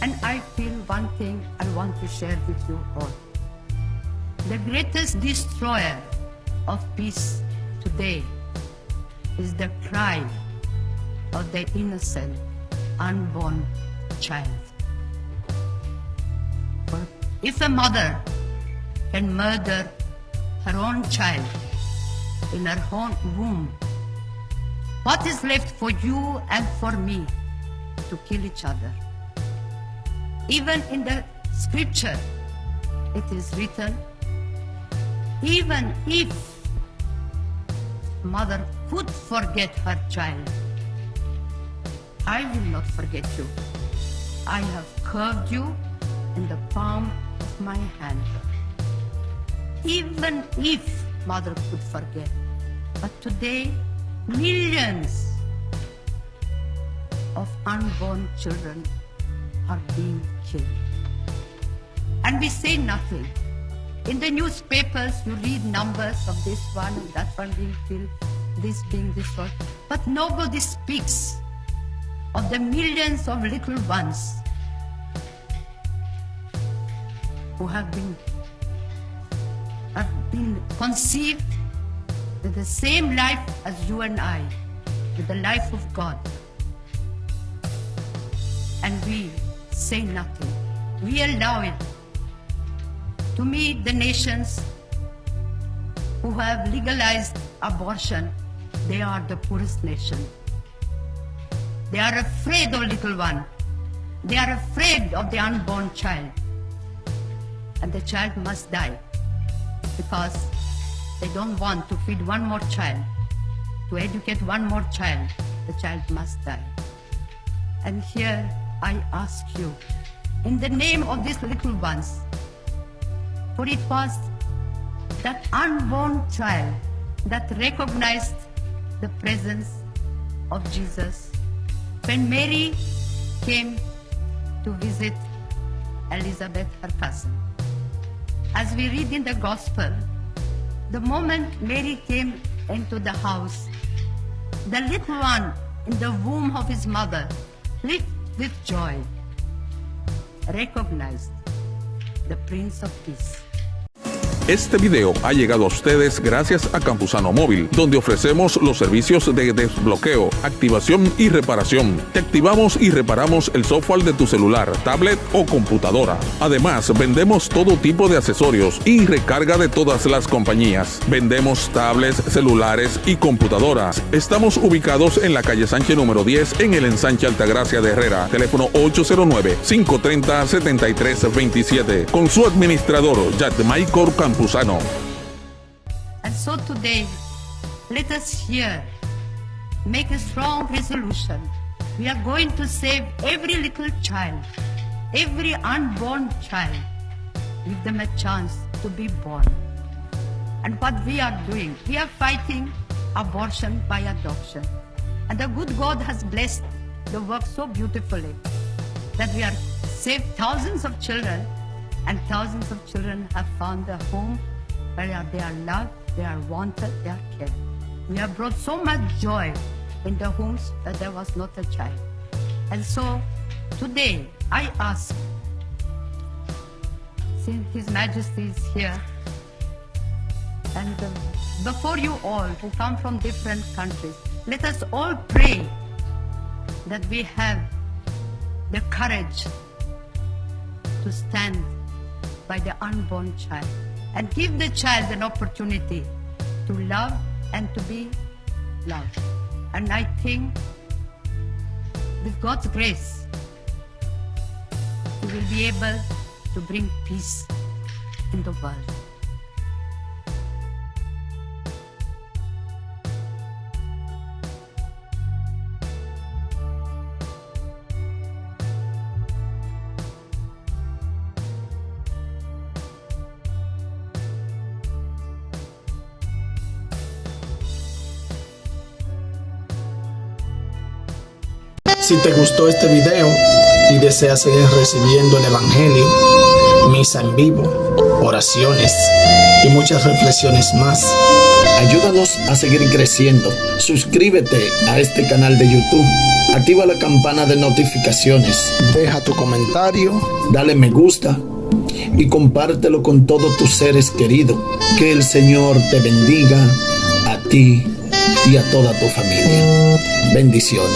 And I feel one thing I want to share with you all. The greatest destroyer of peace today is the cry of the innocent, unborn child. For if a mother can murder her own child in her own womb, what is left for you and for me to kill each other? Even in the scripture, it is written, even if mother could forget her child, I will not forget you. I have curved you in the palm of my hand. Even if mother could forget. But today, millions of unborn children are being killed. And we say nothing. In the newspapers, you read numbers of this one that one being killed, this being one. But nobody speaks of the millions of little ones who have been have been conceived with the same life as you and I, with the life of God. And we say nothing. We allow it. To me, the nations who have legalized abortion, they are the poorest nation. They are afraid of little one. They are afraid of the unborn child. And the child must die because they don't want to feed one more child, to educate one more child. The child must die. And here I ask you, in the name of these little ones, for it was that unborn child that recognized the presence of Jesus when Mary came to visit Elizabeth, her cousin. As we read in the Gospel, the moment Mary came into the house, the little one in the womb of his mother with joy, recognized the Prince of Peace. Este video ha llegado a ustedes gracias a Campusano Móvil, donde ofrecemos los servicios de desbloqueo, activación y reparación. Te activamos y reparamos el software de tu celular, tablet o computadora. Además, vendemos todo tipo de accesorios y recarga de todas las compañías. Vendemos tablets, celulares y computadoras. Estamos ubicados en la calle Sánchez número 10 en el ensanche Altagracia de Herrera. Teléfono 809-530-7327. Con su administrador, Michael And so today, let us here make a strong resolution. We are going to save every little child, every unborn child, give them a chance to be born. And what we are doing, we are fighting abortion by adoption. And the good God has blessed the work so beautifully that we are saved thousands of children and thousands of children have found a home where they are loved, they are wanted, they are cared. We have brought so much joy in the homes that there was not a child. And so today I ask, since His Majesty is here, and uh, before you all who come from different countries, let us all pray that we have the courage to stand by the unborn child and give the child an opportunity to love and to be loved. And I think with God's grace, we will be able to bring peace in the world. Si te gustó este video y deseas seguir recibiendo el Evangelio, misa en vivo, oraciones y muchas reflexiones más, Ayúdanos a seguir creciendo. Suscríbete a este canal de YouTube. Activa la campana de notificaciones. Deja tu comentario. Dale me gusta. Y compártelo con todos tus seres queridos. Que el Señor te bendiga a ti y a toda tu familia. Bendiciones.